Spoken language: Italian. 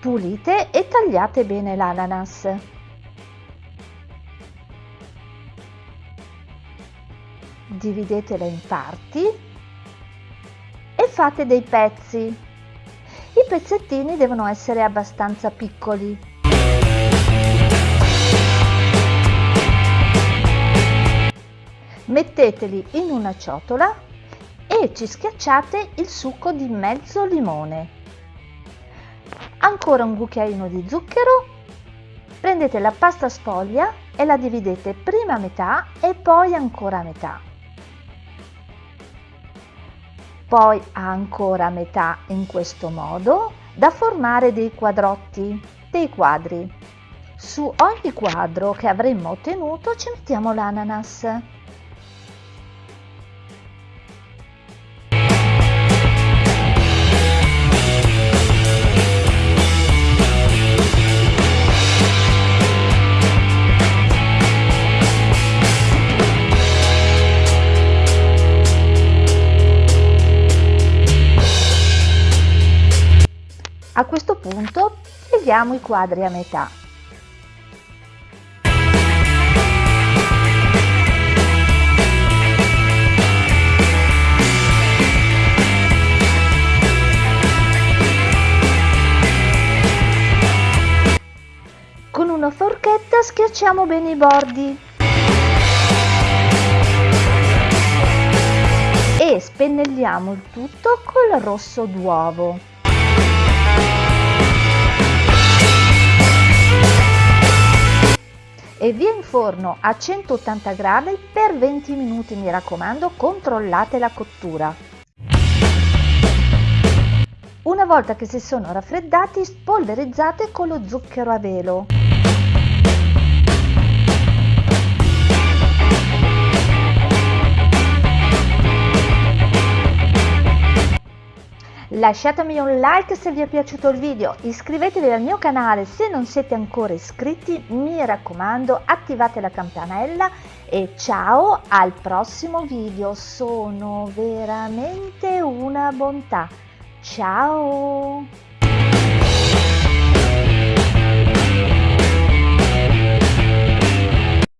Pulite e tagliate bene l'ananas. Dividetela in parti e fate dei pezzi. I pezzettini devono essere abbastanza piccoli. Metteteli in una ciotola e ci schiacciate il succo di mezzo limone ancora un cucchiaino di zucchero, prendete la pasta sfoglia e la dividete prima a metà e poi ancora a metà. Poi ancora metà in questo modo da formare dei quadrotti, dei quadri. Su ogni quadro che avremmo ottenuto ci mettiamo l'ananas. A questo punto pieghiamo i quadri a metà. Con una forchetta schiacciamo bene i bordi e spennelliamo il tutto col rosso d'uovo. E via in forno a 180 gradi per 20 minuti mi raccomando controllate la cottura. Una volta che si sono raffreddati spolverizzate con lo zucchero a velo Lasciatemi un like se vi è piaciuto il video, iscrivetevi al mio canale se non siete ancora iscritti, mi raccomando attivate la campanella e ciao al prossimo video, sono veramente una bontà. Ciao!